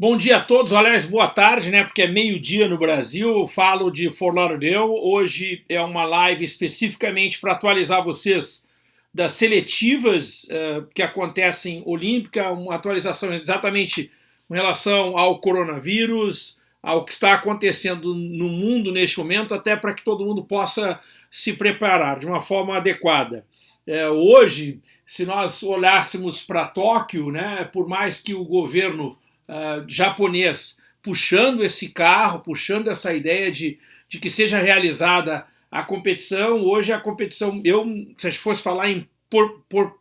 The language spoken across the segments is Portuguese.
Bom dia a todos, aliás, boa tarde, né? Porque é meio-dia no Brasil. Eu falo de Fort Lauderdale. Hoje é uma live especificamente para atualizar vocês das seletivas uh, que acontecem olímpica, uma atualização exatamente em relação ao coronavírus, ao que está acontecendo no mundo neste momento, até para que todo mundo possa se preparar de uma forma adequada. É, hoje, se nós olhássemos para Tóquio, né, por mais que o governo uh, japonês puxando esse carro, puxando essa ideia de, de que seja realizada a competição. Hoje a competição, eu se fosse falar em por, por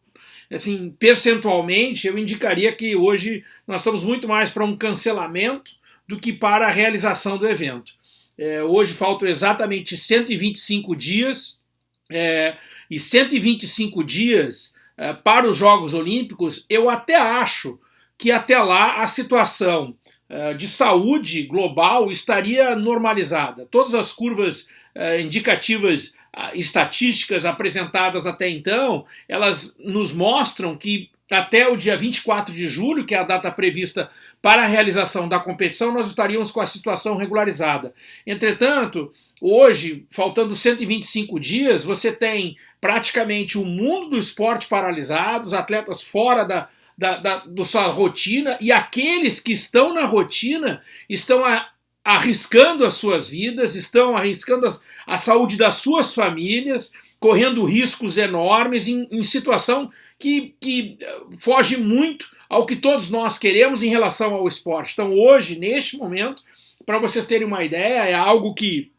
assim, percentualmente, eu indicaria que hoje nós estamos muito mais para um cancelamento do que para a realização do evento. É, hoje faltam exatamente 125 dias, é, e 125 dias é, para os Jogos Olímpicos, eu até acho que até lá a situação uh, de saúde global estaria normalizada. Todas as curvas uh, indicativas uh, estatísticas apresentadas até então, elas nos mostram que até o dia 24 de julho, que é a data prevista para a realização da competição, nós estaríamos com a situação regularizada. Entretanto, hoje, faltando 125 dias, você tem praticamente o mundo do esporte paralisado, os atletas fora da, da, da, da sua rotina e aqueles que estão na rotina estão a, arriscando as suas vidas, estão arriscando a, a saúde das suas famílias, correndo riscos enormes em, em situação que, que eh, foge muito ao que todos nós queremos em relação ao esporte. Então hoje, neste momento, para vocês terem uma ideia, é algo que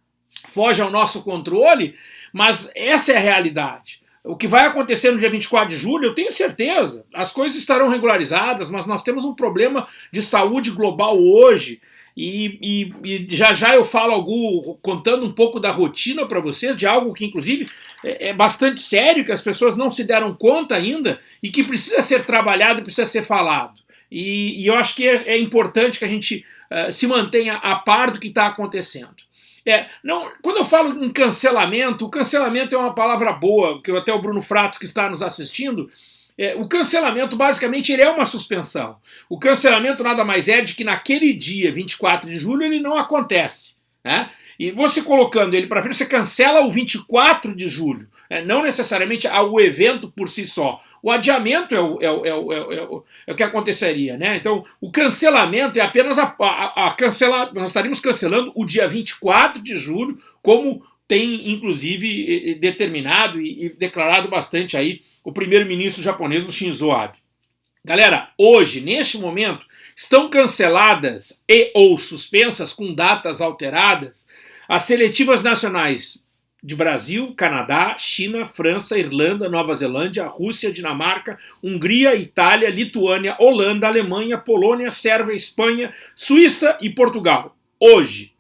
foge ao nosso controle, mas essa é a realidade. O que vai acontecer no dia 24 de julho, eu tenho certeza. As coisas estarão regularizadas, mas nós temos um problema de saúde global hoje. E, e, e já já eu falo algo, contando um pouco da rotina para vocês, de algo que inclusive é, é, bastante sério, que as pessoas não se deram conta ainda e que precisa ser trabalhado, precisa ser falado. E, e eu acho que é, é, importante que a gente uh, se mantenha a par do que está acontecendo. É, não, quando eu falo em cancelamento, o cancelamento é uma palavra boa, que até o Bruno Fratos que está nos assistindo, é, o cancelamento basicamente ele é uma suspensão. O cancelamento nada mais é de que naquele dia, 24 de julho, ele não acontece. Né? E você colocando ele para frente, você cancela o 24 de julho, é, não necessariamente o evento por si só. O adiamento é o, é o, é o, é o, é o que aconteceria. Né? Então, o cancelamento é apenas a, a, a cancelar. Nós estaríamos cancelando o dia 24 de julho, como tem inclusive determinado e, e declarado bastante aí o primeiro-ministro japonês, o Shinzo Abe. Galera, hoje, neste momento, estão canceladas e ou suspensas com datas alteradas as seletivas nacionais de Brasil, Canadá, China, França, Irlanda, Nova Zelândia, Rússia, Dinamarca, Hungria, Itália, Lituânia, Holanda, Alemanha, Polônia, Sérvia, Espanha, Suíça e Portugal. Hoje.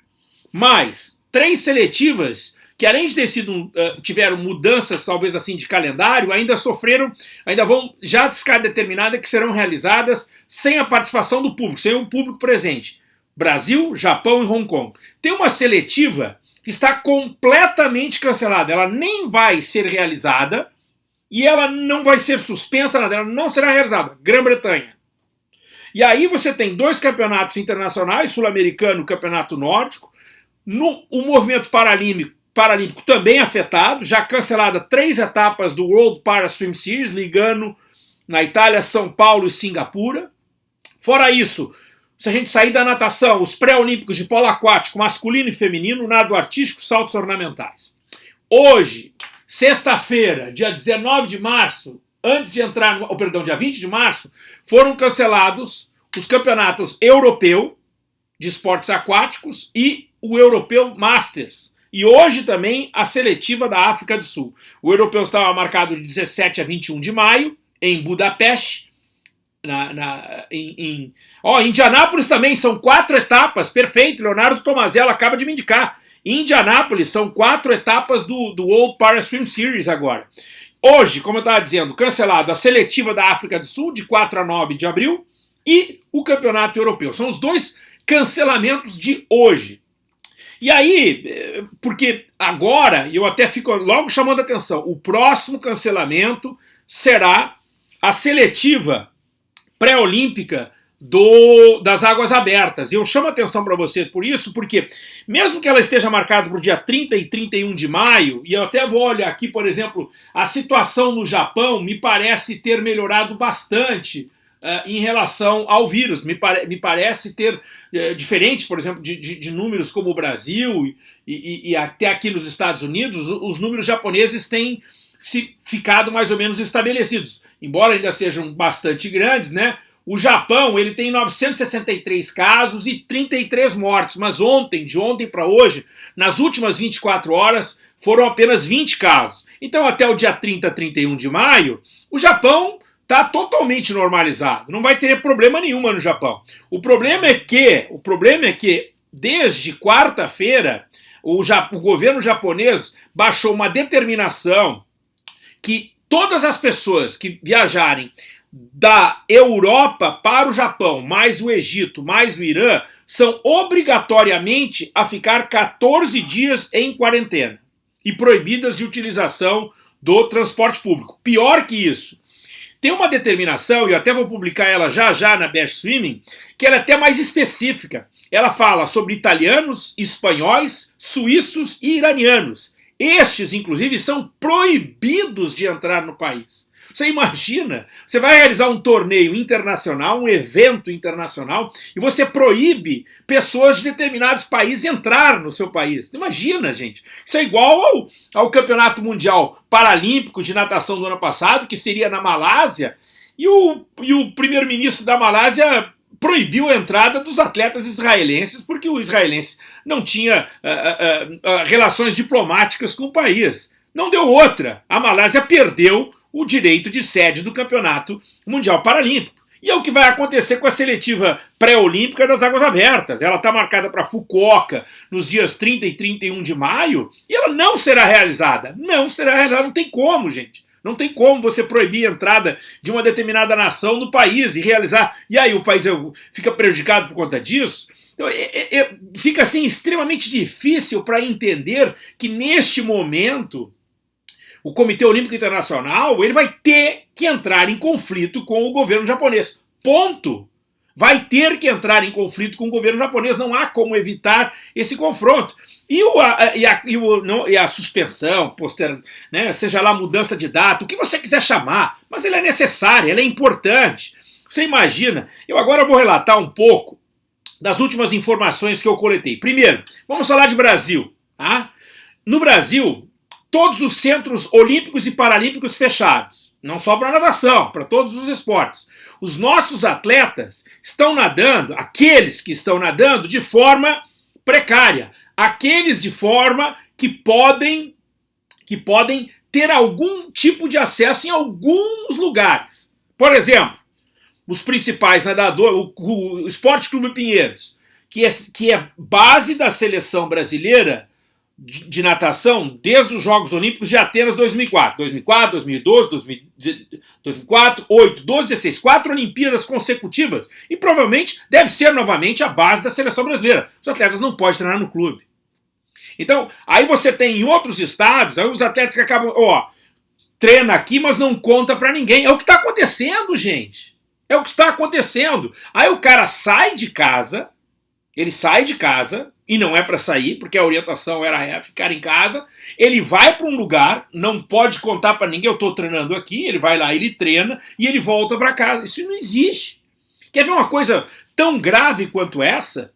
Mais três seletivas que além de ter sido uh, tiveram mudanças talvez assim de calendário, ainda sofreram, ainda vão já ficar determinada que serão realizadas sem a participação do público, sem o público presente. Brasil, Japão e Hong Kong. Tem uma seletiva está completamente cancelada, ela nem vai ser realizada e ela não vai ser suspensa, ela não será realizada. Grã-Bretanha. E aí você tem dois campeonatos internacionais, sul-americano e campeonato nórdico, no, o movimento paralímpico Paralímpico também afetado, já cancelada três etapas do World Para Swim Series, ligando na Itália, São Paulo e Singapura. Fora isso, se a gente sair da natação, os pré-olímpicos de polo aquático masculino e feminino, nado artístico, saltos ornamentais. Hoje, sexta-feira, dia 19 de março, antes de entrar no, oh, perdão, dia 20 de março, foram cancelados os campeonatos europeu de esportes aquáticos e o europeu Masters, e hoje também a seletiva da África do Sul. O europeu estava marcado de 17 a 21 de maio, em Budapeste. Na, na, em, em... Oh, Indianápolis também, são quatro etapas, perfeito, Leonardo Tomazello acaba de me indicar. Indianápolis são quatro etapas do, do World Para Swim Series agora. Hoje, como eu estava dizendo, cancelado a seletiva da África do Sul, de 4 a 9 de abril, e o Campeonato Europeu. São os dois cancelamentos de hoje. E aí, eh, porque agora, eu até fico logo chamando a atenção, o próximo cancelamento será a seletiva pré-olímpica do, das águas abertas. E eu chamo a atenção para você por isso, porque mesmo que ela esteja marcada para o dia 30 e 31 de maio, e eu até vou olhar aqui, por exemplo, a situação no Japão me parece ter melhorado bastante uh, em relação ao vírus. Me, pare, me parece ter, uh, diferente, por exemplo, de, de, de, números como o Brasil e, e, e até aqui nos Estados Unidos, os, os números japoneses têm se ficado mais ou menos estabelecidos. Embora ainda sejam bastante grandes, né? O Japão ele tem 963 casos e 33 mortes, mas ontem, de ontem para hoje, nas últimas 24 horas, foram apenas 20 casos. Então até o dia 30, 31 de maio, o Japão está totalmente normalizado. Não vai ter problema nenhuma no Japão. O problema é que, o problema é que desde quarta-feira o, o governo japonês baixou uma determinação que todas as pessoas que viajarem da Europa para o Japão, mais o Egito, mais o Irã, são obrigatoriamente a ficar 14 dias em quarentena e proibidas de utilização do transporte público. Pior que isso, tem uma determinação, e eu até vou publicar ela já já na Best Swimming, que ela é até mais específica. Ela fala sobre italianos, espanhóis, suíços e iranianos. Estes, inclusive, são proibidos de entrar no país. Você imagina, você vai realizar um torneio internacional, um evento internacional, e você proíbe pessoas de determinados países entrar no seu país. Imagina, gente. Isso é igual ao, ao Campeonato Mundial Paralímpico de Natação do ano passado, que seria na Malásia, e o, e o primeiro-ministro da Malásia proibiu a entrada dos atletas israelenses porque o israelense não tinha uh, uh, uh, relações diplomáticas com o país. Não deu outra. A Malásia perdeu o direito de sede do Campeonato Mundial Paralímpico. E é o que vai acontecer com a seletiva pré-olímpica das Águas Abertas. Ela está marcada para Fukuoka nos dias 30 e 31 de maio e ela não será realizada. Não será realizada, não tem como, gente. Não tem como você proibir a entrada de uma determinada nação no país e realizar. E aí o país fica prejudicado por conta disso. Então, é, é, é fica assim extremamente difícil para entender que neste momento o Comitê Olímpico Internacional ele vai ter que entrar em conflito com o governo japonês. Ponto. Vai ter que entrar em conflito com o governo japonês, não há como evitar esse confronto. E, o, a, e, a, e, o, não, e a suspensão, poster, né, seja lá mudança de data, o que você quiser chamar, mas ela é necessária, ela é importante. Você imagina, eu agora vou relatar um pouco das últimas informações que eu coletei. Primeiro, vamos falar de Brasil. Tá? No Brasil, todos os centros olímpicos e paralímpicos fechados, não só para natação, para todos os esportes. Os nossos atletas estão nadando, aqueles que estão nadando de forma precária, aqueles de forma que podem que podem ter algum tipo de acesso em alguns lugares. Por exemplo, os principais nadadores, o, o Esporte Clube Pinheiros, que é, que é base da seleção brasileira, de natação desde os Jogos Olímpicos de Atenas 2004. 2004, 2012, 2004, 8, 12, 16. Quatro Olimpíadas consecutivas. E provavelmente deve ser novamente a base da seleção brasileira. Os atletas não podem treinar no clube. Então, aí você tem em outros estados, aí os atletas que acabam, ó, treina aqui, mas não conta para ninguém. É o que está acontecendo, gente. É o que está acontecendo. Aí o cara sai de casa, ele sai de casa, e não é para sair, porque a orientação era ficar em casa. Ele vai para um lugar, não pode contar para ninguém, eu estou treinando aqui, ele vai lá, ele treina e ele volta para casa. Isso não existe. Quer ver uma coisa tão grave quanto essa?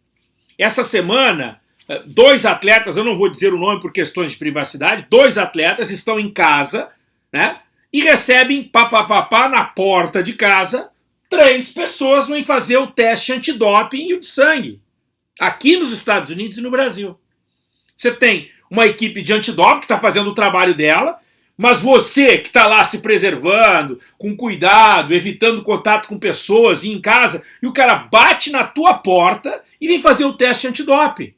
Essa semana, eh, dois atletas, eu não vou dizer o nome por questões de privacidade, dois atletas estão em casa, né? E recebem papapá na porta de casa, três pessoas vão fazer o teste antidoping e o de sangue aqui nos Estados Unidos e no Brasil. Você tem uma equipe de antidoping que está fazendo o trabalho dela, mas você que está lá se preservando, com cuidado, evitando contato com pessoas e em casa, e o cara bate na tua porta e vem fazer o teste antidoping.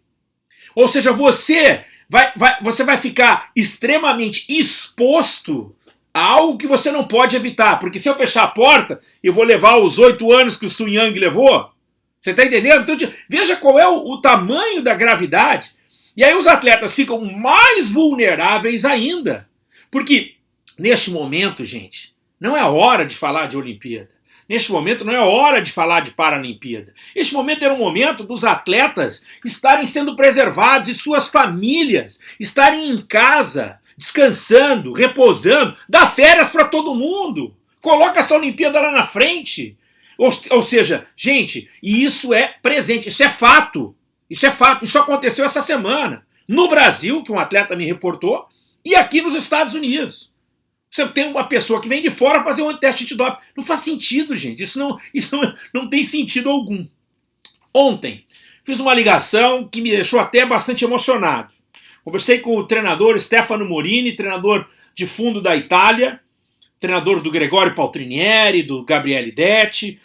Ou seja, você vai, vai, você vai ficar extremamente exposto a algo que você não pode evitar. Porque se eu fechar a porta, eu vou levar os oito anos que o Sun Yang levou, você está entendendo? Então, veja qual é o, o tamanho da gravidade. E aí os atletas ficam mais vulneráveis ainda. Porque, neste momento, gente, não é hora de falar de Olimpíada. Neste momento não é hora de falar de Paralimpíada. Este momento era o momento dos atletas estarem sendo preservados e suas famílias estarem em casa, descansando, repousando, dá férias para todo mundo. Coloca essa Olimpíada lá na frente. Ou, ou seja, gente, e isso é presente, isso é fato. Isso é fato, isso aconteceu essa semana. No Brasil, que um atleta me reportou, e aqui nos Estados Unidos. Você tem uma pessoa que vem de fora fazer um teste antidoping. Não faz sentido, gente. Isso não, isso não, não tem sentido algum. Ontem, fiz uma ligação que me deixou até bastante emocionado. Conversei com o treinador Stefano Morini, treinador de fundo da Itália, treinador do Gregório Paltrinieri, do Gabriele Detti,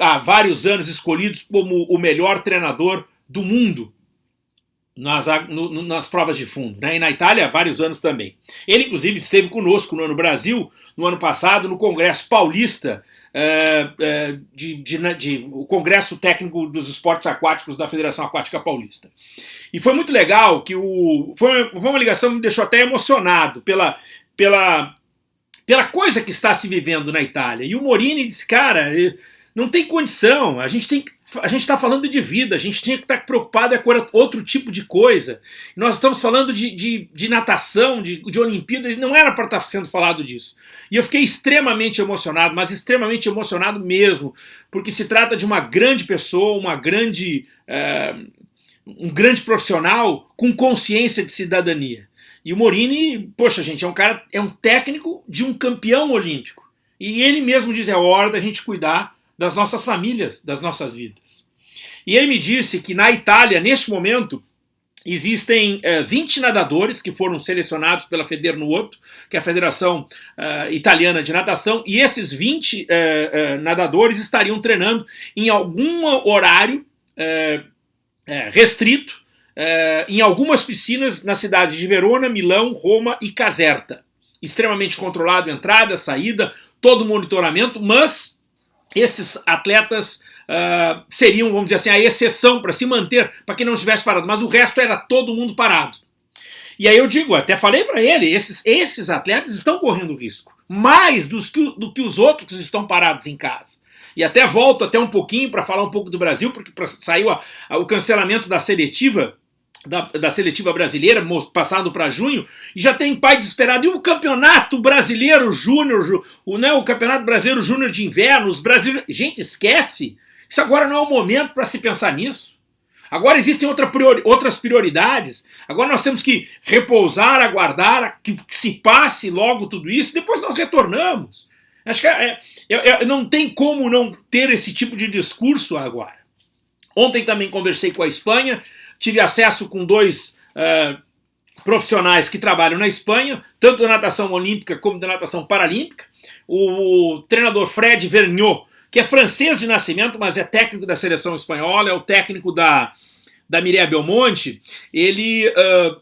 há vários anos escolhidos como o melhor treinador do mundo nas, no, nas provas de fundo, né? e na Itália há vários anos também. Ele, inclusive, esteve conosco no ano Brasil, no ano passado, no Congresso Paulista, uh, uh, de, de, né, de, o Congresso Técnico dos Esportes Aquáticos da Federação Aquática Paulista. E foi muito legal que o. Foi, foi uma ligação que me deixou até emocionado pela, pela, pela coisa que está se vivendo na Itália. E o Morini disse, cara, não tem condição, a gente tem a gente está falando de vida, a gente tinha que estar tá preocupado é com outro tipo de coisa. Nós estamos falando de, de, de natação, de, de Olimpíadas, não era para estar tá sendo falado disso. E eu fiquei extremamente emocionado, mas extremamente emocionado mesmo, porque se trata de uma grande pessoa, uma grande, é, um grande profissional com consciência de cidadania. E o Morini, poxa gente, é um cara, é um técnico de um campeão olímpico. E ele mesmo diz, é hora da gente cuidar das nossas famílias, das nossas vidas. E ele me disse que na Itália, neste momento, Existem é, 20 nadadores que foram selecionados pela Federnuoto, que é a Federação uh, Italiana de Natação, e esses 20 uh, uh, nadadores estariam treinando em algum horário restrito, em algumas piscinas na cidade de Verona, Milão, Roma e Caserta. Extremamente controlado, entrada, saída, todo monitoramento, mas esses atletas uh, seriam, vamos dizer assim, a exceção para se manter, para quem não estivesse parado, mas o resto era todo mundo parado. E aí eu digo, até falei para ele, esses, esses atletas estão correndo risco, mais dos que, do que os outros que estão parados em casa. E até volto até um pouquinho para falar um pouco do Brasil, porque saiu a, a, o cancelamento da seletiva da, da, seletiva brasileira, passado para junho, e já tem pai desesperado. E o campeonato brasileiro júnior, o, né, o campeonato brasileiro júnior de inverno, os brasileiros. Gente, esquece! Isso agora não é o momento para se pensar nisso. Agora existem outra priori, outras prioridades. Agora nós temos que repousar, aguardar que, se passe logo tudo isso, depois nós retornamos. Acho que é, é, é, não tem como não ter esse tipo de discurso agora. Ontem também conversei com a Espanha, tive acesso com dois uh, profissionais que trabalham na Espanha, tanto da natação olímpica como da natação paralímpica. O, treinador Fred Vergnot, que é francês de nascimento, mas é técnico da seleção espanhola, é o técnico da, da Mireia Belmonte, ele uh,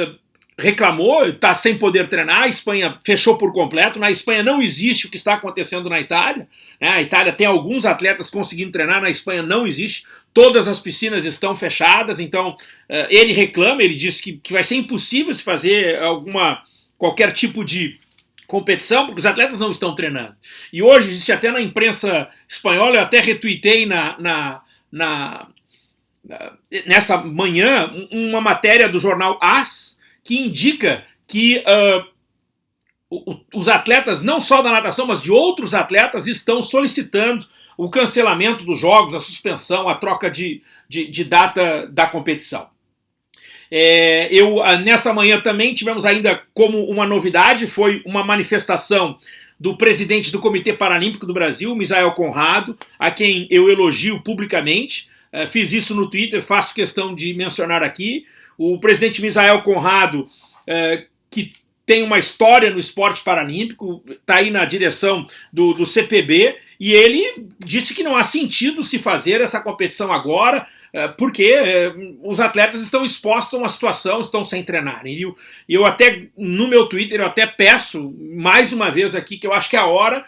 uh, reclamou, está sem poder treinar, a Espanha fechou por completo, na Espanha não existe o que está acontecendo na Itália, né? a Itália tem alguns atletas conseguindo treinar, na Espanha não existe, todas as piscinas estão fechadas, então uh, ele reclama, ele diz que, que vai ser impossível se fazer alguma, qualquer tipo de competição, porque os atletas não estão treinando. E hoje existe até na imprensa espanhola, eu até retuitei na, na, na nessa manhã uma matéria do jornal AS, que indica que uh, os atletas, não só da natação, mas de outros atletas, estão solicitando o cancelamento dos jogos, a suspensão, a troca de, de, de data da competição. É, eu, ah, nessa manhã também tivemos ainda como uma novidade, foi uma manifestação do presidente do Comitê Paralímpico do Brasil, Misael Conrado, a quem eu elogio publicamente, uh, fiz isso no Twitter, faço questão de mencionar aqui, o presidente Misael Conrado, é, que tem uma história no esporte paralímpico, está aí na direção do, do, CPB, e ele disse que não há sentido se fazer essa competição agora, é, porque é, os atletas estão expostos a uma situação, estão sem treinar. E eu, eu até, no meu Twitter, eu até peço, mais uma vez aqui, que eu acho que é a hora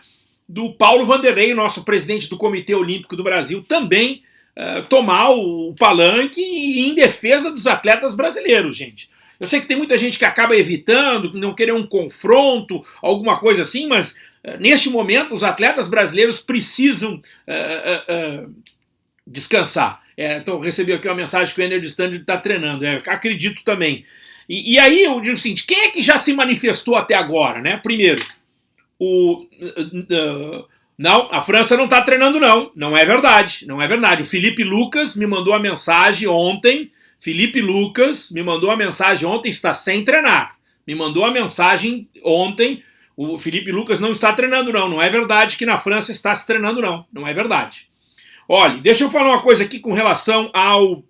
do Paulo Vanderlei, nosso presidente do Comitê Olímpico do Brasil, também eh, tomar o palanque em defesa dos atletas brasileiros, gente. Eu sei que tem muita gente que acaba evitando, não querer um confronto, alguma coisa assim, mas neste momento, os atletas brasileiros precisam descansar. É, então, recebi aqui uma mensagem que o Energy Standard está treinando. É, acredito também. E, e, aí eu digo o seguinte: quem é que já se manifestou até agora? Né? Primeiro, o. Uh, uh, não, a França não está treinando, não. Não é verdade. Não é verdade. O Felipe Lucas me mandou a mensagem ontem. Felipe Lucas me mandou a mensagem ontem, está sem treinar. Me mandou a mensagem ontem. O Felipe Lucas não está treinando, não. Não é verdade que na França está se treinando, não. Não é verdade. Olha, deixa eu falar uma coisa aqui com relação ao.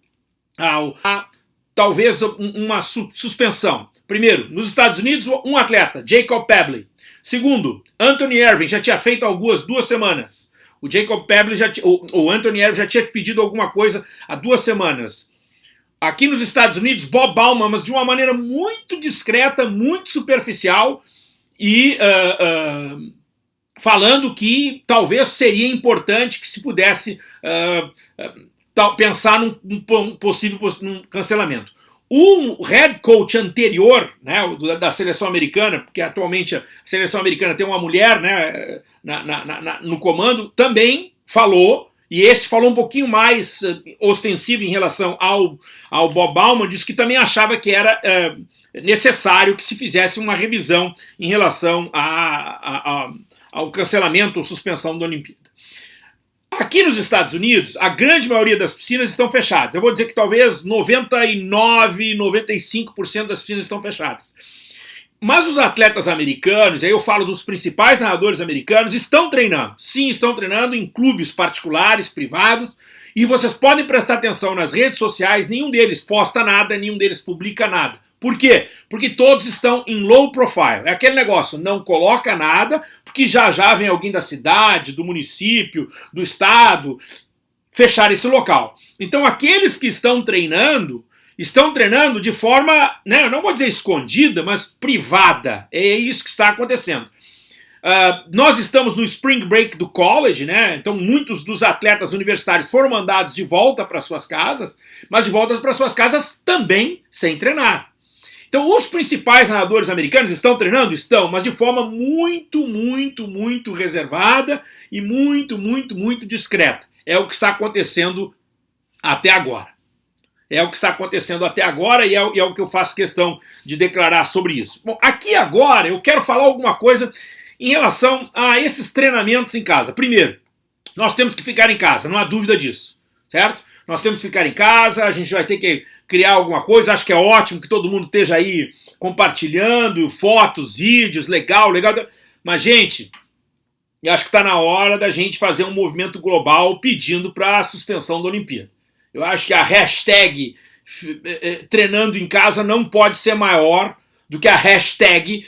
ao a, talvez uma su suspensão. Primeiro, nos Estados Unidos, um atleta, Jacob Pebley. Segundo, Anthony Irving já tinha feito algumas duas semanas. O Jacob Pebley já o, o Anthony Irving já tinha pedido alguma coisa há duas semanas. Aqui nos Estados Unidos, Bob Bauman, mas de uma maneira muito discreta, muito superficial e uh, uh, falando que talvez seria importante que se pudesse uh, pensar num, num possível num cancelamento. O head coach anterior né, da seleção americana, porque atualmente a seleção americana tem uma mulher né, na, na, na, no comando, também falou, e este falou um pouquinho mais uh, ostensivo em relação ao, ao Bob Bauman, disse que também achava que era uh, necessário que se fizesse uma revisão em relação a, a, a ao cancelamento ou suspensão da Olimpíada. Aqui nos Estados Unidos, a grande maioria das piscinas estão fechadas. Eu vou dizer que talvez 99, 95% das piscinas estão fechadas. Mas os atletas americanos, aí eu falo dos principais nadadores americanos, estão treinando. Sim, estão treinando em clubes particulares, privados, e vocês podem prestar atenção nas redes sociais, nenhum deles posta nada, nenhum deles publica nada. Por quê? Porque todos estão em low profile. É aquele negócio, não coloca nada, porque já já vem alguém da cidade, do município, do estado, fechar esse local. Então aqueles que estão treinando, estão treinando de forma, né, eu não vou dizer escondida, mas privada. É isso que está acontecendo. Uh, nós estamos no spring break do college, né? Então muitos dos atletas universitários foram mandados de volta para suas casas, mas de volta para suas casas também sem treinar. Então, os principais nadadores americanos estão treinando? Estão, mas de forma muito, muito, muito reservada e muito, muito, muito discreta. É o que está acontecendo até agora. É o que está acontecendo até agora e é, é o que eu faço questão de declarar sobre isso. Bom, aqui agora eu quero falar alguma coisa em relação a esses treinamentos em casa. Primeiro, nós temos que ficar em casa, não há dúvida disso, certo? Nós temos que ficar em casa, a gente vai ter que criar alguma coisa. Acho que é ótimo que todo mundo esteja aí compartilhando fotos, vídeos, legal, legal. Mas, gente, eu acho que está na hora da gente fazer um movimento global pedindo para a suspensão da Olimpíada. Eu acho que a hashtag eh, eh, treinando em casa não pode ser maior do que a hashtag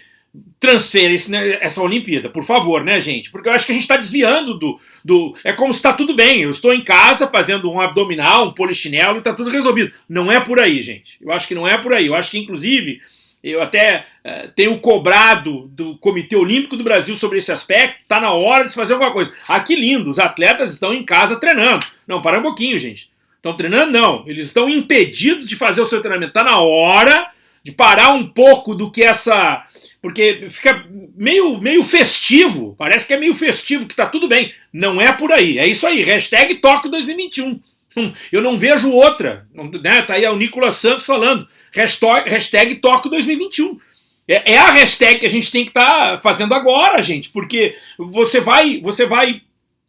transfere né, essa Olimpíada, por favor, né, gente? Porque eu acho que a gente está desviando do, do... É como se está tudo bem, eu estou em casa fazendo um abdominal, um polichinelo e está tudo resolvido. Não é por aí, gente. Eu acho que não é por aí. Eu acho que, inclusive, eu até uh, tenho cobrado do Comitê Olímpico do Brasil sobre esse aspecto, está na hora de se fazer alguma coisa. Ah, que lindo, os atletas estão em casa treinando. Não, para um pouquinho, gente. Estão treinando? Não. Eles estão impedidos de fazer o seu treinamento. Está na hora de parar um pouco do que essa porque fica meio, meio festivo, parece que é meio festivo, que tá tudo bem. Não é por aí, é isso aí, hashtag Tóquio 2021. Hum, eu não vejo outra, né? tá aí o Nicolas Santos falando, hashtag, Tóquio 2021. É, é, a hashtag que a gente tem que estar tá fazendo agora, gente, porque você vai, você vai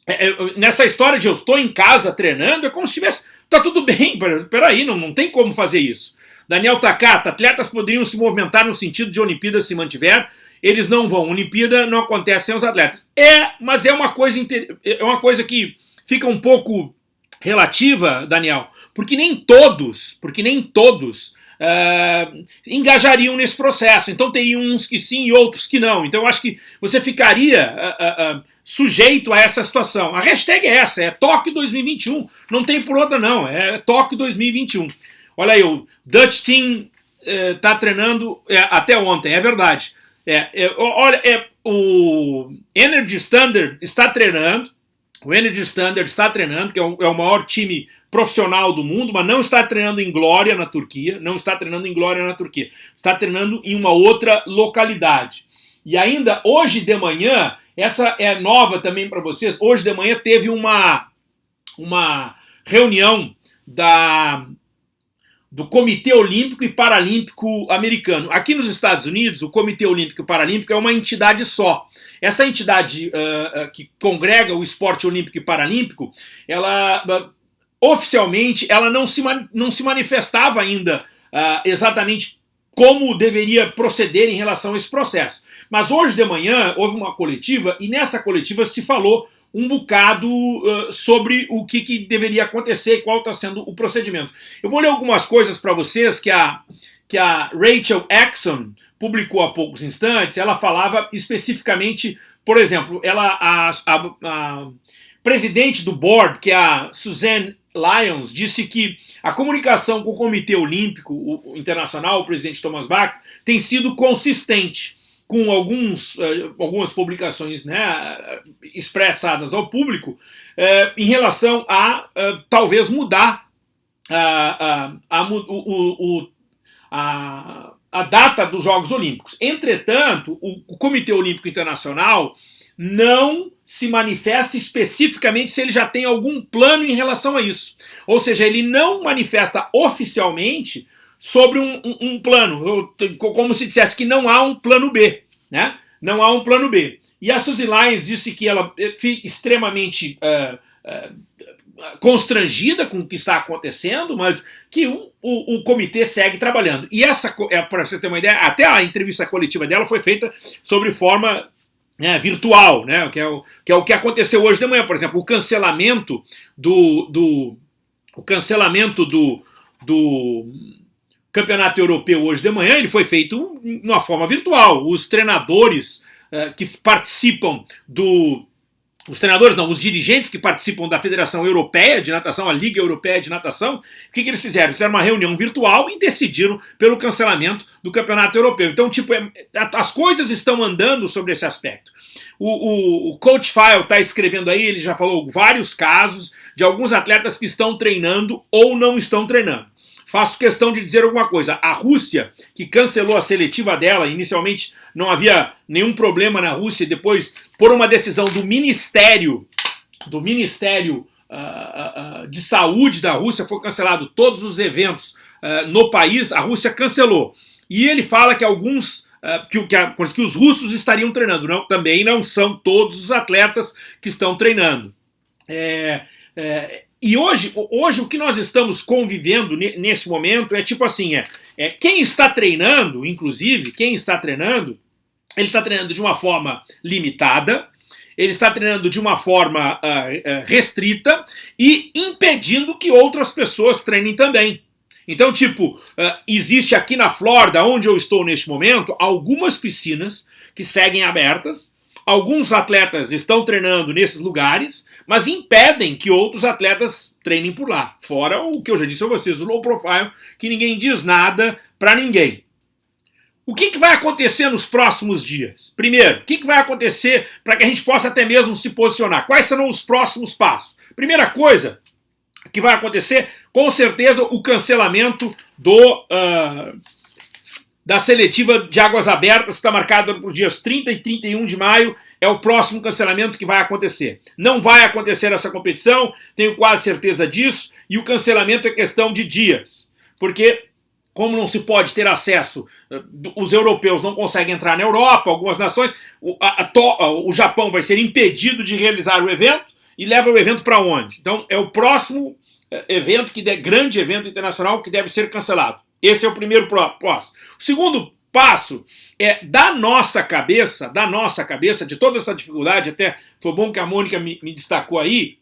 é, é, nessa história de eu estou em casa treinando, é como se tivesse, tá tudo bem, peraí, não, não tem como fazer isso. Daniel Takata, atletas poderiam se movimentar no sentido de Olimpíada se mantiver, eles não vão. Olimpíada não acontece sem os atletas. É, mas é uma coisa, é uma coisa que fica um pouco relativa, Daniel, porque nem todos, porque nem todos uh, engajariam nesse processo. Então teriam uns que sim e outros que não. Então eu acho que você ficaria uh, uh, sujeito a essa situação. A hashtag é essa, é Tóquio 2021. Não tem por outra não, é Tóquio 2021. Olha aí, o Dutch Team está eh, treinando é, até ontem, é verdade. É, é, olha, é, o Energy Standard está treinando, o Energy Standard está treinando, que é o, é o, maior time profissional do mundo, mas não está treinando em Glória, na Turquia, não está treinando em Glória, na Turquia, está treinando em uma outra localidade. E ainda hoje de manhã, essa é nova também para vocês, hoje de manhã teve uma, uma reunião da, do Comitê Olímpico e Paralímpico Americano. Aqui nos Estados Unidos, o Comitê Olímpico e Paralímpico é uma entidade só. Essa entidade uh, que congrega o esporte olímpico e paralímpico, ela uh, oficialmente ela não se, não se manifestava ainda exatamente como deveria proceder em relação a esse processo. Mas hoje de manhã houve uma coletiva e nessa coletiva se falou um bocado uh, sobre o que, que, deveria acontecer e qual está sendo o procedimento. Eu vou ler algumas coisas para vocês que a, que a Rachel Exxon publicou há poucos instantes. Ela falava especificamente, por exemplo, ela a, a, a presidente do board, que é a Suzanne Lyons, disse que a comunicação com o Comitê Olímpico Internacional, o presidente Thomas Bach, tem sido consistente com alguns, uh, algumas publicações né, expressadas ao público uh, em relação a uh, talvez mudar a, a, o, o, a, a data dos Jogos Olímpicos. Entretanto, o, o Comitê Olímpico Internacional não se manifesta especificamente se ele já tem algum plano em relação a isso. Ou seja, ele não manifesta oficialmente sobre um, um, um, plano, como se dissesse que não há um plano B, né? Não há um plano B. E a Suzy Lyons disse que ela fica extremamente uh, uh, constrangida com o que está acontecendo, mas que o, o, o comitê segue trabalhando. E essa, é, para vocês terem uma ideia, até a entrevista coletiva dela foi feita sobre forma né, virtual, né, que, é o, que é o que aconteceu hoje de manhã, por exemplo, o cancelamento do, do o cancelamento do, do campeonato europeu hoje de manhã, ele foi feito de uma forma virtual. Os treinadores uh, que participam do... Os treinadores, não, os dirigentes que participam da Federação Europeia de Natação, a Liga Europeia de Natação, o que, que eles fizeram? Fizeram uma reunião virtual e decidiram pelo cancelamento do Campeonato Europeu. Então, tipo, é, as coisas estão andando sobre esse aspecto. O, o, o Coach File está escrevendo aí, ele já falou vários casos de alguns atletas que estão treinando ou não estão treinando faço questão de dizer alguma coisa. A Rússia, que cancelou a seletiva dela, inicialmente não havia nenhum problema na Rússia, depois, por uma decisão do Ministério, do Ministério uh, uh, de Saúde da Rússia, foi cancelado todos os eventos uh, no país, a Rússia cancelou. E ele fala que alguns que, que, que, os russos estariam treinando. Não, também não são todos os atletas que estão treinando. É, é, e hoje, hoje o que nós estamos convivendo nesse momento é tipo assim, é, é quem está treinando, inclusive, quem está treinando, ele está treinando de uma forma limitada, ele está treinando de uma forma uh, restrita e impedindo que outras pessoas treinem também. Então, tipo, uh, existe aqui na Flórida, onde eu estou neste momento, algumas piscinas que seguem abertas, alguns atletas estão treinando nesses lugares, mas impedem que outros atletas treinem por lá. Fora o que eu já disse a vocês, o low profile, que ninguém diz nada para ninguém. O que, que, vai acontecer nos próximos dias? Primeiro, o que, que vai acontecer para que a gente possa até mesmo se posicionar? Quais serão os próximos passos? Primeira coisa que vai acontecer, com certeza, o cancelamento do, uh, da seletiva de águas abertas, está marcada para os dias 30 e 31 de maio, é o próximo cancelamento que vai acontecer. Não vai acontecer essa competição, tenho quase certeza disso, e o cancelamento é questão de dias. Porque, como não se pode ter acesso, eh, os europeus não conseguem entrar na Europa, algumas nações, o, a, a, o Japão vai ser impedido de realizar o evento, e leva o evento para onde? Então, é o próximo eh, evento, que de, grande evento internacional, que deve ser cancelado. Esse é o primeiro passo. O segundo passo é da nossa cabeça, da nossa cabeça, de toda essa dificuldade, até foi bom que a Mônica me, me destacou aí,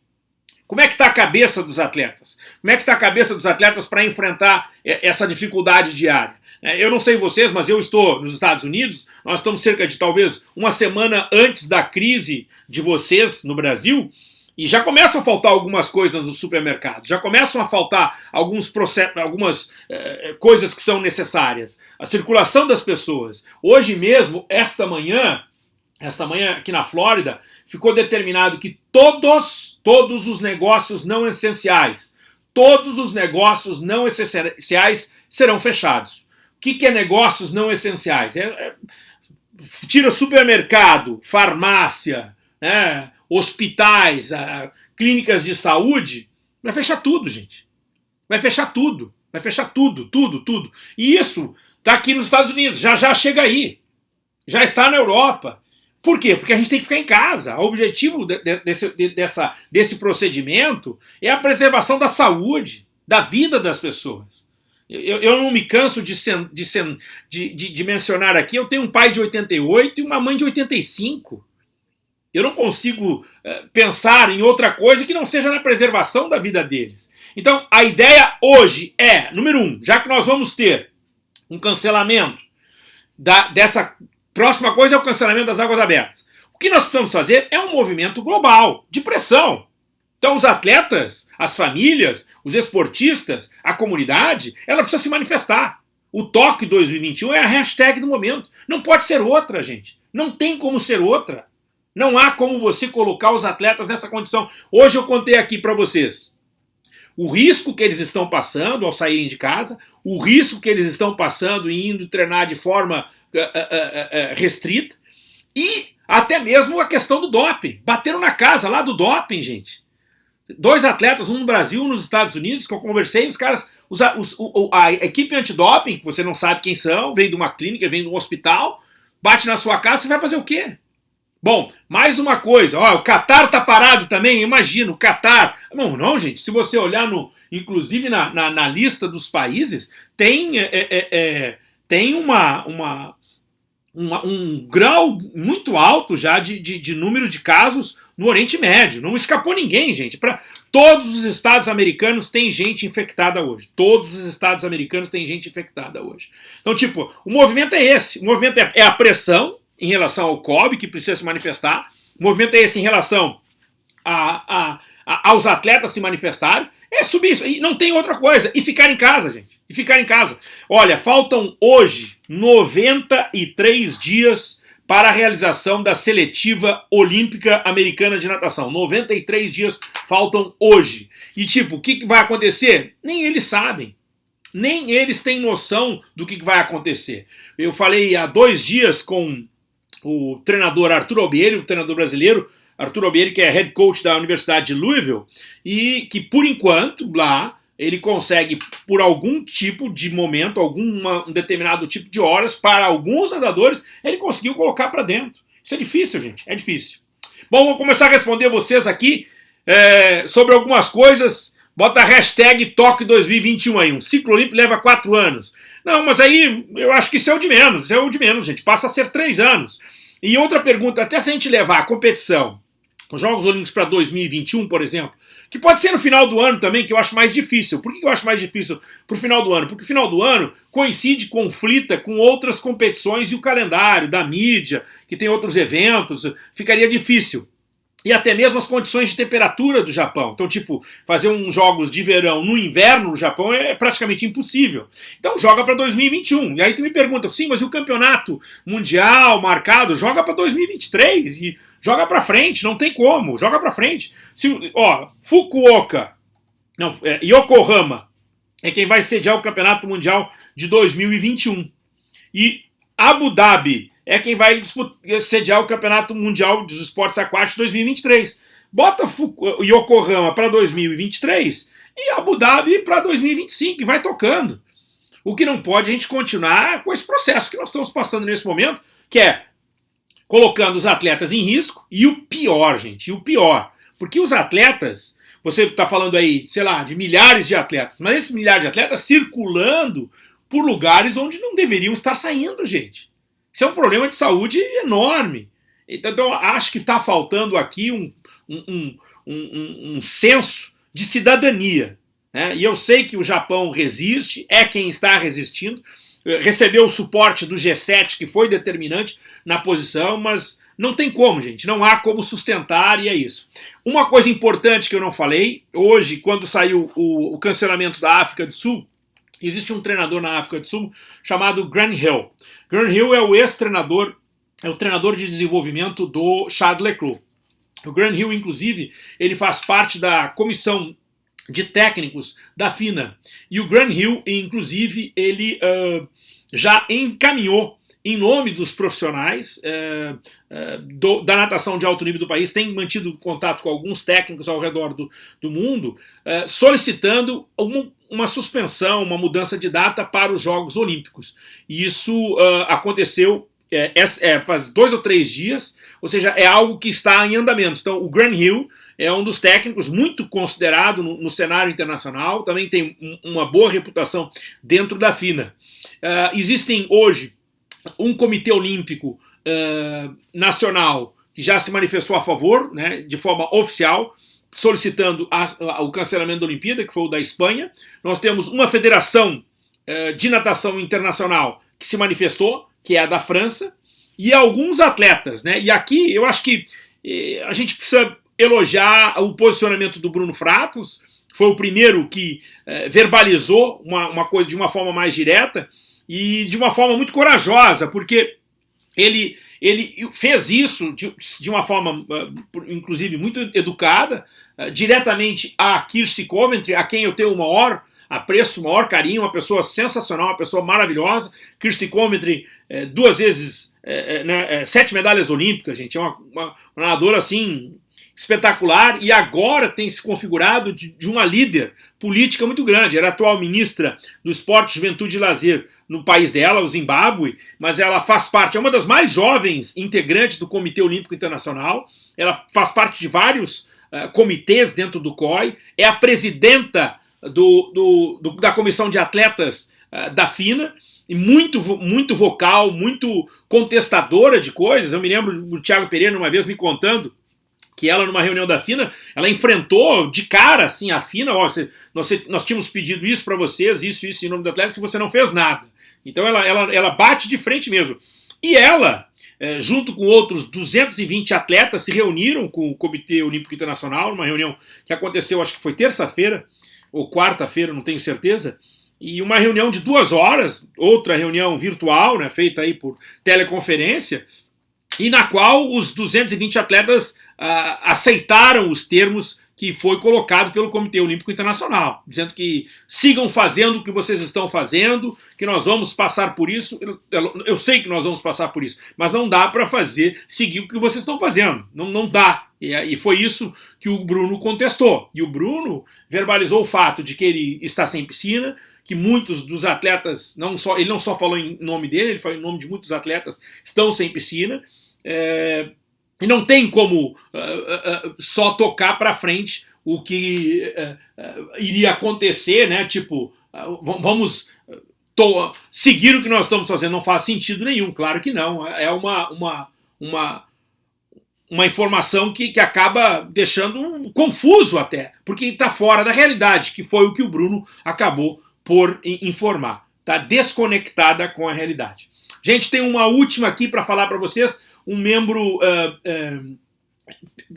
como é que está a cabeça dos atletas? Como é que está a cabeça dos atletas para enfrentar essa dificuldade diária? É, eu não sei vocês, mas eu estou nos Estados Unidos, nós estamos cerca de talvez uma semana antes da crise de vocês no Brasil, e já começam a faltar algumas coisas no supermercado, já começam a faltar alguns processos, algumas eh, coisas que são necessárias. A circulação das pessoas. Hoje mesmo, esta manhã, esta manhã aqui na Flórida, ficou determinado que todos, todos os negócios não essenciais, todos os negócios não essenciais serão fechados. O que, que é negócios não essenciais? É, é tira supermercado, farmácia, né, hospitais, a, clínicas de saúde, vai fechar tudo, gente. Vai fechar tudo. Vai fechar tudo, tudo, tudo. E isso está aqui nos Estados Unidos, já já chega aí. Já está na Europa. Por quê? Porque a gente tem que ficar em casa. O objetivo de, de, desse, de, dessa, desse procedimento é a preservação da saúde, da vida das pessoas. Eu, eu não me canso de, sen, de, sen, de, de, mencionar aqui, eu tenho um pai de 88 e uma mãe de 85. Eu não consigo uh, pensar em outra coisa que não seja na preservação da vida deles. Então, a ideia hoje é, número um, já que nós vamos ter um cancelamento da, dessa próxima coisa é o cancelamento das águas abertas. O que nós precisamos fazer é um movimento global de pressão. Então os atletas, as famílias, os esportistas, a comunidade, ela precisa se manifestar. O toque 2021 é a hashtag do momento. Não pode ser outra, gente. Não tem como ser outra. Não há como você colocar os atletas nessa condição. Hoje eu contei aqui para vocês o risco que eles estão passando ao saírem de casa, o risco que eles estão passando em indo treinar de forma uh, uh, uh, restrita e até mesmo a questão do doping. Bateram na casa lá do doping, gente. Dois atletas, um no Brasil, um nos Estados Unidos, que eu conversei, os caras, os, os, a equipe antidoping, que você não sabe quem são, vem de uma clínica, vem de um hospital, bate na sua casa, você vai fazer o quê? Bom, mais uma coisa, ó, o Qatar tá parado também, imagina, o Qatar. Não, não, gente, se você olhar no, inclusive na, na, na lista dos países, tem, é, é, é, tem uma, uma, uma, um grau muito alto já de, de, de, número de casos no Oriente Médio. Não escapou ninguém, gente. Para todos os estados americanos tem gente infectada hoje. Todos os estados americanos têm gente infectada hoje. Então, tipo, o movimento é esse. O movimento é, é a pressão em relação ao COB, que precisa se manifestar. O movimento é esse em relação a, a, a, aos atletas se manifestarem. É subir isso. E não tem outra coisa. E ficar em casa, gente. E ficar em casa. Olha, faltam hoje 93 dias para a realização da seletiva olímpica americana de natação. 93 dias faltam hoje. E tipo, o que vai acontecer? Nem eles sabem. Nem eles têm noção do que vai acontecer. Eu falei há dois dias com o treinador Arthur Albieri, o treinador brasileiro, Arthur Albieri, que é head coach da Universidade de Louisville, e que por enquanto lá ele consegue, por algum tipo de momento, algum um determinado tipo de horas, para alguns nadadores, ele conseguiu colocar para dentro. Isso é difícil, gente, é difícil. Bom, vou começar a responder vocês aqui é, sobre algumas coisas. Bota a hashtag Toque 2021 aí. Um ciclo olímpico leva quatro anos. Não, mas aí eu acho que isso é o de menos. Isso é o de menos, gente. Passa a ser três anos. E outra pergunta, até se a gente levar a competição, os Jogos Olímpicos para 2021, por exemplo, que pode ser no final do ano também, que eu acho mais difícil. Por que eu acho mais difícil para o final do ano? Porque o final do ano coincide, conflita com outras competições e o calendário da mídia, que tem outros eventos, ficaria difícil e até mesmo as condições de temperatura do Japão. Então, tipo, fazer uns jogos de verão no inverno no Japão é praticamente impossível. Então, joga para 2021. E aí tu me pergunta, sim, mas e o campeonato mundial marcado? Joga para 2023 e joga para frente, não tem como, joga para frente. Se, ó, Fukuoka, não, é, Yokohama é quem vai sediar o campeonato mundial de 2021. E Abu Dhabi é quem vai sediar o Campeonato Mundial dos Esportes Aquáticos 2023. Bota o Yokohama para 2023 e Abu Dhabi para 2025 e vai tocando. O que não pode a gente continuar com esse processo que nós estamos passando nesse momento, que é colocando os atletas em risco e o pior, gente, e o pior, porque os atletas, você está falando aí, sei lá, de milhares de atletas, mas esses milhares de atletas circulando por lugares onde não deveriam estar saindo, gente. Isso é um problema de saúde enorme. Então, acho que está faltando aqui um, um, um, um, senso de cidadania. Né? E eu sei que o Japão resiste, é quem está resistindo, recebeu o suporte do G7, que foi determinante na posição, mas não tem como, gente, não há como sustentar e é isso. Uma coisa importante que eu não falei, hoje, quando saiu o, o cancelamento da África do Sul, Existe um treinador na África do Sul chamado Grant Hill. Grant Hill é o ex-treinador, é o treinador de desenvolvimento do Charles Leclerc. O Grant Hill, inclusive, ele faz parte da comissão de técnicos da FINA. E o Grant Hill, inclusive, ele uh, já encaminhou em nome dos profissionais é, é, do, da natação de alto nível do país, tem mantido contato com alguns técnicos ao redor do, do mundo, é, solicitando uma, suspensão, uma mudança de data para os Jogos Olímpicos. E isso aconteceu faz dois ou três dias, ou seja, é algo que está em andamento. Então, o Grant Hill é um dos técnicos muito considerado no, no cenário internacional, também tem um, uma boa reputação dentro da FINA. Existem hoje um comitê olímpico uh, nacional que já se manifestou a favor, né, de forma oficial, solicitando a, a, o cancelamento da Olimpíada, que foi o da Espanha. Nós temos uma federação uh, de natação internacional que se manifestou, que é a da França, e alguns atletas. Né? E aqui eu acho que eh, a gente precisa elogiar o posicionamento do Bruno Fratos, foi o primeiro que eh, verbalizou uma, uma coisa de uma forma mais direta, e de uma forma muito corajosa, porque ele, ele fez isso de, de uma forma, ah, inclusive, muito educada, ah, diretamente a Kirsty Coventry, a quem eu tenho o maior apreço, o maior carinho, uma pessoa sensacional, uma pessoa maravilhosa. Kirsty Coventry, é, duas vezes, é, né, é, sete medalhas olímpicas, gente, é uma, uma, uma nadadora assim espetacular e agora tem se configurado de, de, uma líder política muito grande. Era atual ministra do Esporte, Juventude e Lazer no país dela, o Zimbábue, mas ela faz parte, é uma das mais jovens integrantes do Comitê Olímpico Internacional, ela faz parte de vários uh, comitês dentro do COI, é a presidenta do, do, do da Comissão de Atletas uh, da FINA, e muito, muito vocal, muito contestadora de coisas. Eu me lembro do Thiago Pereira uma vez me contando que ela, numa reunião da FINA, ela enfrentou de cara, assim, a FINA, ó, nós, nós tínhamos pedido isso para vocês, isso, isso, em nome do Atlético, e você não fez nada. Então ela, ela, ela bate de frente mesmo. E ela, é, junto com outros 220 atletas, se reuniram com o Comitê Olímpico Internacional, numa reunião que aconteceu, acho que foi terça-feira, ou quarta-feira, não tenho certeza, e uma reunião de duas horas, outra reunião virtual, né, feita aí por teleconferência, e na qual os 220 atletas uh, aceitaram os termos que foi colocado pelo Comitê Olímpico Internacional, dizendo que sigam fazendo o que vocês estão fazendo, que nós vamos passar por isso. Eu, eu sei que nós vamos passar por isso, mas não dá para fazer, seguir o que vocês estão fazendo. Não, não dá. E, e foi isso que o Bruno contestou. E o Bruno verbalizou o fato de que ele está sem piscina, que muitos dos atletas, não só ele não só falou em nome dele, ele falou em nome de muitos atletas, estão sem piscina. É, e não tem como uh, uh, uh, só tocar para frente o que iria acontecer, né? Tipo, vamos seguir o que nós estamos fazendo. Não faz sentido nenhum, claro que não. É uma, uma, uma, uma informação que, que acaba deixando confuso até, porque está fora da realidade, que foi o que o Bruno acabou por informar. Está desconectada com a realidade. Gente, tem uma última aqui para falar para vocês um membro. Uh, uh,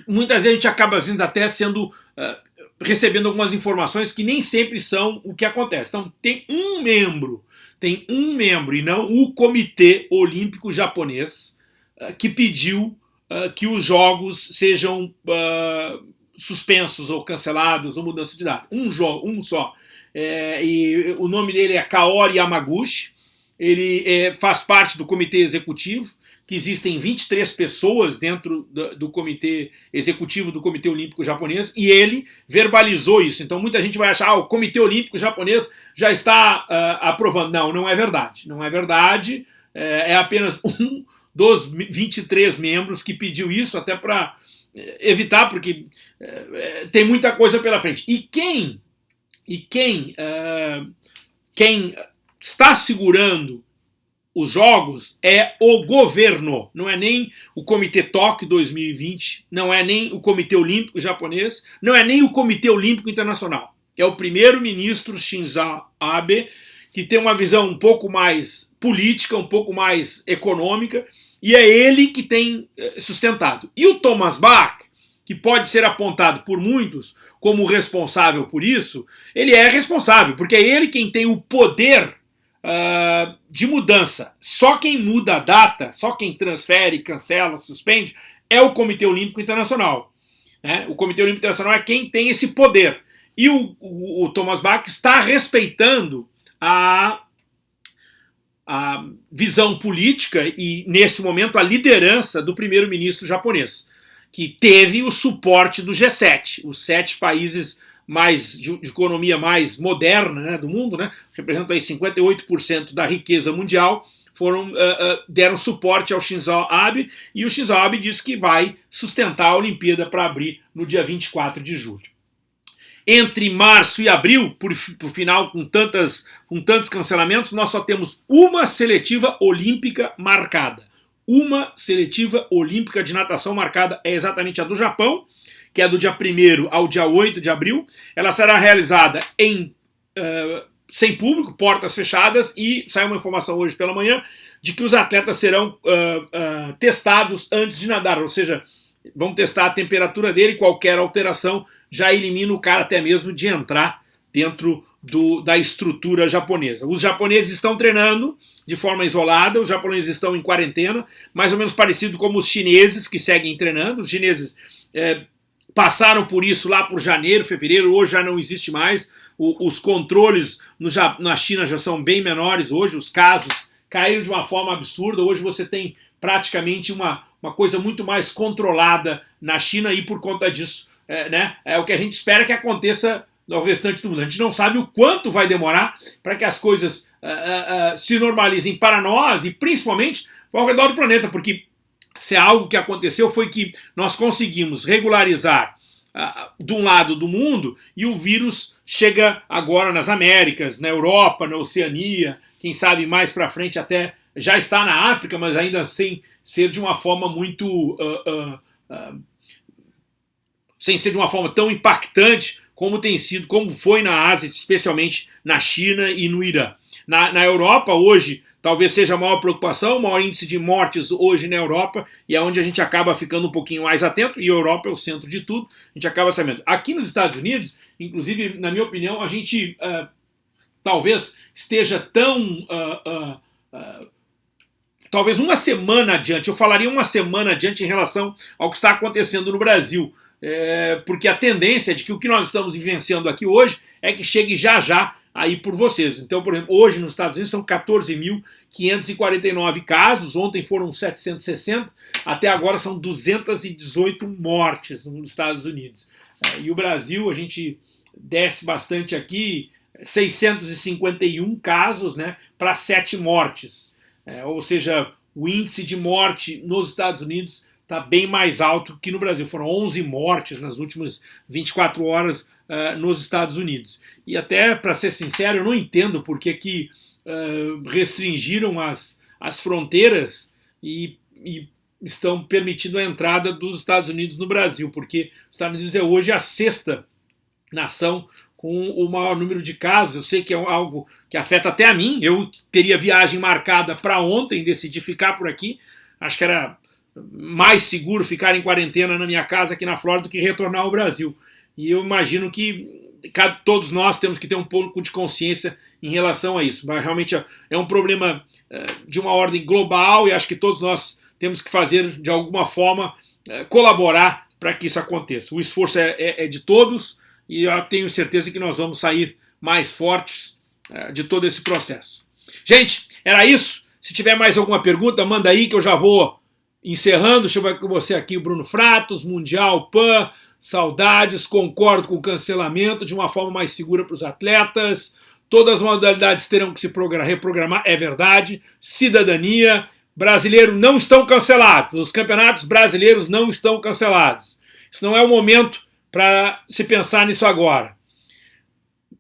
muitas vezes a gente acaba vezes, até sendo. Uh, recebendo algumas informações que nem sempre são o que acontece. Então, tem um membro, tem um membro, e não o Comitê Olímpico Japonês, que pediu que os jogos sejam suspensos ou cancelados ou mudança de data. Um jogo, um só. É, e o nome dele é Kaori Yamaguchi, ele é, faz parte do comitê executivo, que existem 23 pessoas dentro do, comitê executivo do Comitê Olímpico Japonês, e ele verbalizou isso. Então muita gente vai achar, ah, o Comitê Olímpico Japonês já está uh, aprovando. Não, não é verdade. Não é verdade. É, é apenas um dos 23 membros que pediu isso, até para eh, evitar, porque é, tem muita coisa pela frente. E quem, e quem, uh, quem está segurando os jogos é o governo, não é nem o Comitê Tóquio 2020, não é nem o Comitê Olímpico Japonês, não é nem o Comitê Olímpico Internacional. É o primeiro-ministro Shinzo Abe, que tem uma visão um pouco mais política, um pouco mais econômica, e é ele que tem eh, sustentado. E o Thomas Bach, que pode ser apontado por muitos como responsável por isso, ele é responsável, porque é ele quem tem o poder uh, de mudança. Só quem muda a data, só quem transfere, cancela, suspende, é o Comitê Olímpico Internacional. Né? O Comitê Olímpico Internacional é quem tem esse poder. E o, o, o Thomas Bach está respeitando a, a visão política e, nesse momento, a liderança do primeiro-ministro japonês, que teve o suporte do G7, os sete países mais de, de economia mais moderna né, do mundo, né, representam aí 58% da riqueza mundial, foram, uh, uh, deram suporte ao Shinzo Abe, e o Shinzo Abe disse que vai sustentar a Olimpíada para abrir no dia 24 de julho. Entre março e abril, por, por final, com, tantas, com tantos cancelamentos, nós só temos uma seletiva olímpica marcada. Uma seletiva olímpica de natação marcada é exatamente a do Japão, que é do dia 1 ao dia 8 de abril. Ela será realizada em uh, sem público, portas fechadas, e saiu uma informação hoje pela manhã de que os atletas serão uh, uh, testados antes de nadar, ou seja, vão testar a temperatura dele, qualquer alteração já elimina o cara até mesmo de entrar dentro do, da estrutura japonesa. Os japoneses estão treinando de forma isolada, os japoneses estão em quarentena, mais ou menos parecido como os chineses que seguem treinando. Os chineses é, passaram por isso lá por janeiro, fevereiro, hoje já não existe mais. O, os controles no, na China já são bem menores hoje, os casos caíram de uma forma absurda. Hoje você tem praticamente uma, uma coisa muito mais controlada na China e por conta disso é, né, é o que a gente espera que aconteça no restante do mundo. A gente não sabe o quanto vai demorar para que as coisas uh, uh, uh, se normalizem para nós e principalmente ao redor do planeta, porque se algo que aconteceu foi que nós conseguimos regularizar de um lado do mundo e o vírus chega agora nas Américas, na Europa, na Oceania, quem sabe mais para frente até já está na África, mas ainda sem ser de uma forma muito sem ser de uma forma tão impactante como tem sido, como foi na Ásia, especialmente na China e no Irã. Na, na Europa, hoje, talvez seja a maior preocupação, o maior índice de mortes hoje na Europa, e é onde a gente acaba ficando um pouquinho mais atento, e a Europa é o centro de tudo, a gente acaba sabendo. Aqui nos Estados Unidos, inclusive, na minha opinião, a gente uh, talvez esteja tão... Uh, uh, talvez uma semana adiante, eu falaria uma semana adiante em relação ao que está acontecendo no Brasil é, porque a tendência de que o que nós estamos vivenciando aqui hoje é que chegue já já aí por vocês. Então, por exemplo, hoje nos Estados Unidos são 14.549 casos, ontem foram 760, até agora são 218 mortes nos Estados Unidos. É, e o Brasil, a gente desce bastante aqui, 651 casos né, para 7 mortes. É, ou seja, o índice de morte nos Estados Unidos está bem mais alto que no Brasil. Foram 11 mortes nas últimas 24 horas uh, nos Estados Unidos. E até, para ser sincero, eu não entendo por que, que uh, restringiram as, as fronteiras e, e estão permitindo a entrada dos Estados Unidos no Brasil, porque os Estados Unidos é hoje a sexta nação com o maior número de casos. Eu sei que é algo que afeta até a mim. Eu teria viagem marcada para ontem, decidi ficar por aqui. Acho que era mais seguro ficar em quarentena na minha casa aqui na Flórida do que retornar ao Brasil. E eu imagino que todos nós temos que ter um pouco de consciência em relação a isso. Mas realmente é, é um problema é, de uma ordem global e acho que todos nós temos que fazer, de alguma forma, é, colaborar para que isso aconteça. O esforço é, é, é, de todos e eu tenho certeza que nós vamos sair mais fortes de todo esse processo. Gente, era isso. Se tiver mais alguma pergunta, manda aí que eu já vou Encerrando, deixa eu com você aqui Bruno Fratos, Mundial, PAN, saudades, concordo com o cancelamento de uma forma mais segura para os atletas, todas as modalidades terão que se reprogramar, é verdade, cidadania, brasileiro não estão cancelados, os campeonatos brasileiros não estão cancelados. Isso não é o momento para se pensar nisso agora.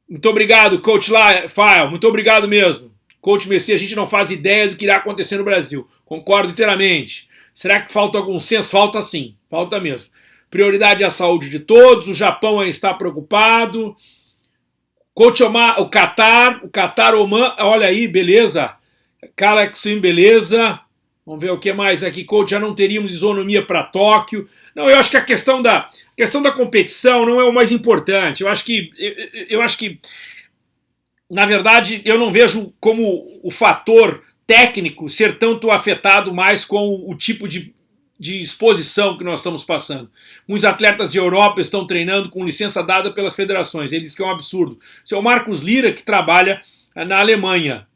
Muito obrigado, Coach File, muito obrigado mesmo. Coach Messi, a gente não faz ideia do que irá acontecer no Brasil. Concordo inteiramente. Será que falta algum senso? Falta sim, falta mesmo. Prioridade a saúde de todos, o Japão está preocupado. O Qatar, o Qatar Oman, olha aí, beleza. Kalex Swim, beleza. Vamos ver o que mais aqui. Coach, já não teríamos isonomia para Tóquio. Não, eu acho que a questão da, a questão da competição não é o mais importante. Eu acho que, eu, eu acho que, na verdade, eu não vejo como o fator técnico ser tanto afetado mais com o tipo de, de exposição que nós estamos passando. Muitos atletas de Europa estão treinando com licença dada pelas federações, eles que é um absurdo. Seu Marcos Lira, que trabalha na Alemanha.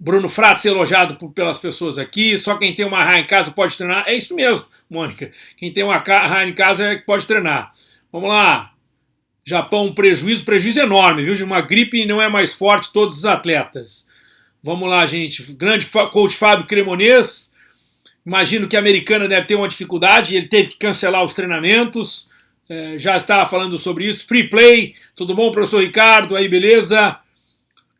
Bruno Frato ser elogiado por, pelas pessoas aqui, só quem tem uma raia em casa pode treinar. É isso mesmo, Mônica. Quem tem uma raia em casa é que pode treinar. Vamos lá. Japão, prejuízo, prejuízo enorme, viu? De uma gripe não é mais forte todos os atletas. Vamos lá, gente. Grande coach Fábio Cremonês. Imagino que a americana deve ter uma dificuldade, ele teve que cancelar os treinamentos. É, já estava falando sobre isso. Free play, tudo bom, professor Ricardo? Aí, beleza?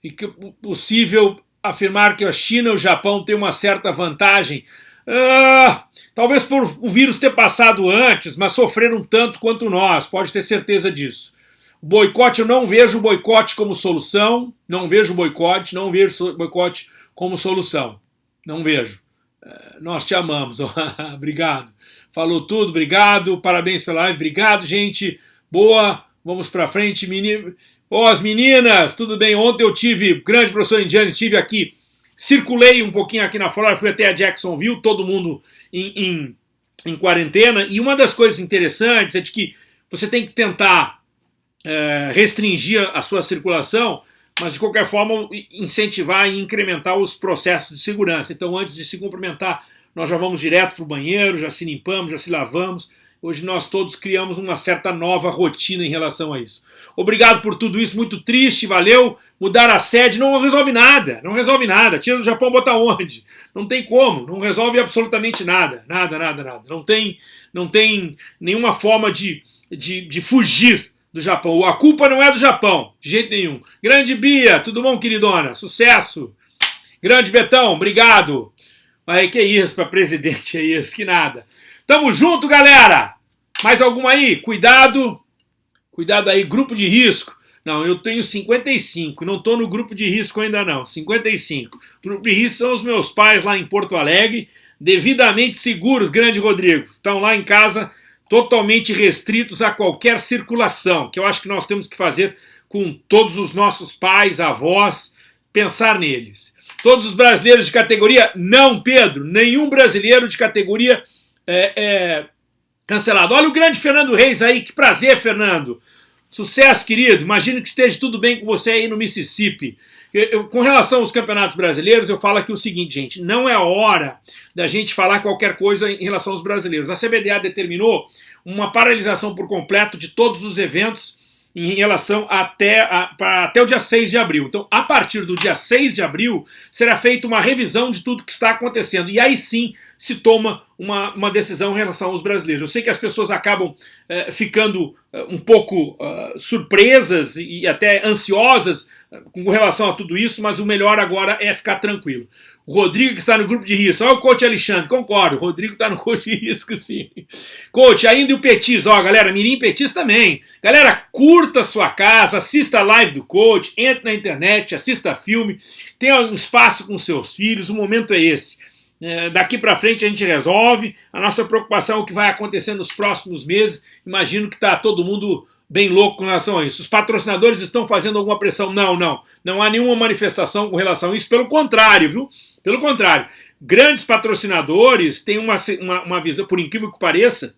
E que possível afirmar que a China e o Japão têm uma certa vantagem. Ah, talvez por o vírus ter passado antes, mas sofreram tanto quanto nós, pode ter certeza disso. O boicote, eu não vejo o boicote como solução, não vejo boicote, não vejo boicote como solução. Não vejo. É, nós te amamos, obrigado. Falou tudo, obrigado, parabéns pela live, obrigado, gente. Boa, vamos para frente, menino. Ó, oh, as meninas, tudo bem? Ontem eu tive, grande professor Indiane, tive aqui, circulei um pouquinho aqui na Flórida, fui até a Jacksonville, todo mundo em, em, em, quarentena, e uma das coisas interessantes é de que você tem que tentar é, restringir a sua circulação, mas de qualquer forma incentivar e incrementar os processos de segurança. Então, antes de se cumprimentar, nós já vamos direto para o banheiro, já se limpamos, já se lavamos, Hoje nós todos criamos uma certa nova rotina em relação a isso. Obrigado por tudo isso, muito triste, valeu. Mudar a sede não resolve nada, não resolve nada. Tira do Japão, bota onde? Não tem como, não resolve absolutamente nada, nada, nada, nada. Não tem, não tem nenhuma forma de, de, de fugir do Japão. A culpa não é do Japão, de jeito nenhum. Grande Bia, tudo bom, queridona? Sucesso. Grande Betão, obrigado. Aí, que isso para presidente, é isso, que nada. Tamo junto, galera! Mais alguma aí? Cuidado! Cuidado aí, grupo de risco. Não, eu tenho 55, não estou no grupo de risco ainda não, 55. Grupo de risco são os meus pais lá em Porto Alegre, devidamente seguros, grande Rodrigo. Estão lá em casa totalmente restritos a qualquer circulação, que eu acho que nós temos que fazer com todos os nossos pais, avós, pensar neles. Todos os brasileiros de categoria? Não, Pedro, nenhum brasileiro de categoria é, é, cancelado. Olha o grande Fernando Reis aí, que prazer, Fernando. Sucesso, querido. Imagino que esteja tudo bem com você aí no Mississippi. Com relação aos campeonatos brasileiros, eu falo aqui o seguinte, gente: não é hora da gente falar qualquer coisa em relação aos brasileiros. A CBDA determinou uma paralisação por completo de todos os eventos em relação até, a, até o dia 6 de abril. Então, a partir do dia 6 de abril, será feita uma revisão de tudo que está acontecendo. E aí sim se toma uma, uma decisão em relação aos brasileiros. Eu sei que as pessoas acabam eh, ficando eh, um pouco uh, surpresas e até ansiosas com relação a tudo isso, mas o melhor agora é ficar tranquilo. O Rodrigo que está no grupo de risco. Olha o coach Alexandre, concordo. O Rodrigo está no coach de risco, sim. Coach, ainda o Petis. Ó, galera, Mirim Petis também. Galera, curta sua casa, assista a live do coach, entre na internet, assista filme, tenha um espaço com seus filhos, o momento é esse. É, daqui para frente a gente resolve. A nossa preocupação é o que vai acontecer nos próximos meses. Imagino que está todo mundo bem louco com relação a isso. Os patrocinadores estão fazendo alguma pressão? Não, não. Não há nenhuma manifestação com relação a isso. Pelo contrário, viu? Pelo contrário. Grandes patrocinadores têm uma, uma, uma visão, por incrível que pareça,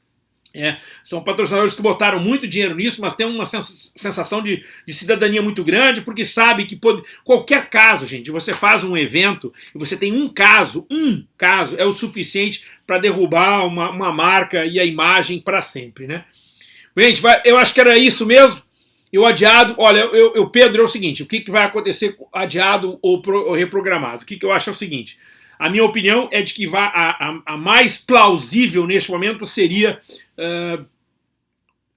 é, são patrocinadores que botaram muito dinheiro nisso, mas tem uma sensação de, de cidadania muito grande, porque sabe que pode, qualquer caso, gente, você faz um evento e você tem um caso, um caso, é o suficiente para derrubar uma, uma marca e a imagem para sempre, né? Gente, vai, eu acho que era isso mesmo. E o adiado, olha, eu, eu, Pedro, é o seguinte: o que, que vai acontecer adiado ou, pro, ou reprogramado? O que, que eu acho é o seguinte: a minha opinião é de que vá, a, a, a mais plausível neste momento seria uh,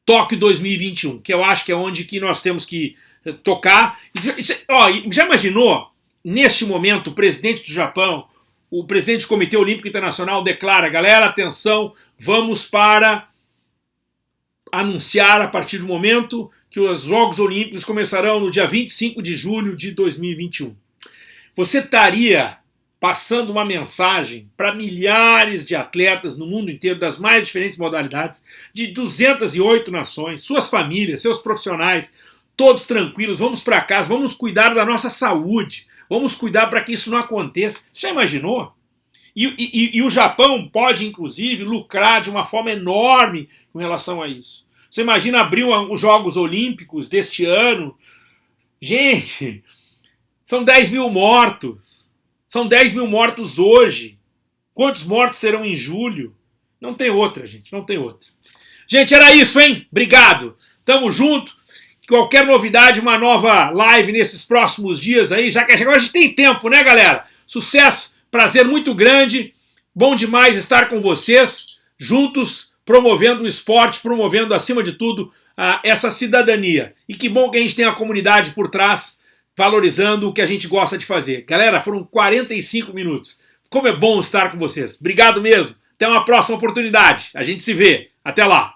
Tóquio 2021, que eu acho que é onde que nós temos que uh, tocar. Ó, já imaginou, neste momento, o presidente do Japão, o presidente do Comitê Olímpico Internacional declara, galera, atenção, vamos para anunciar a partir do momento que os Jogos Olímpicos começarão no dia 25 de julho de 2021. Você estaria passando uma mensagem para milhares de atletas no mundo inteiro, das mais diferentes modalidades, de 208 nações, suas famílias, seus profissionais, todos tranquilos, vamos para casa, vamos cuidar da nossa saúde, vamos cuidar para que isso não aconteça. Você já imaginou? E, e, e, o Japão pode, inclusive, lucrar de uma forma enorme com relação a isso. Você imagina abrir os Jogos Olímpicos deste ano? Gente, são 10 mil mortos. São 10 mil mortos hoje. Quantos mortos serão em julho? Não tem outra, gente, não tem outra. Gente, era isso, hein? Obrigado. Tamo junto. Qualquer novidade, uma nova live nesses próximos dias aí, já que agora a gente tem tempo, né, galera? Sucesso, prazer muito grande. Bom demais estar com vocês, juntos, promovendo o esporte, promovendo, acima de tudo, essa cidadania. E que bom que a gente tem a comunidade por trás, valorizando o que a gente gosta de fazer. Galera, foram 45 minutos. Como é bom estar com vocês. Obrigado mesmo. Até uma próxima oportunidade. A gente se vê. Até lá.